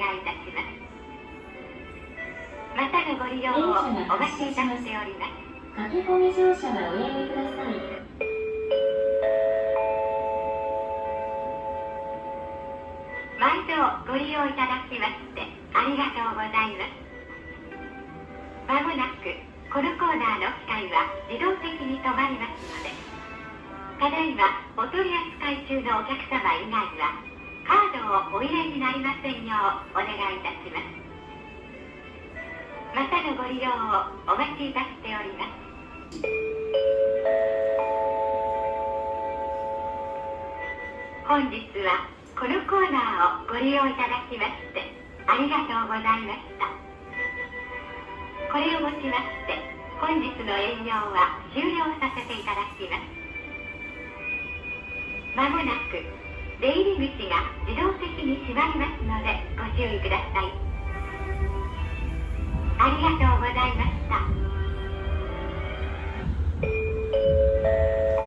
願いいたします。またのご利用をお待ちいたしております。駆け込み乗車はおやめください毎度ご利用いただきましてありがとうございます。まもなくこのコーナーの機械は自動的に止まります。のでただいまお取り扱い中のお客様以外はをお入れになりませんようお願いいたします。またのご利用をお待ちいたしております。本日はこのコーナーをご利用いただきましてありがとうございました。これをもちまして本日の営業は終了させていただきます。まもなく出入り口が自動的に閉まりますのでご注意ください。ありがとうございました。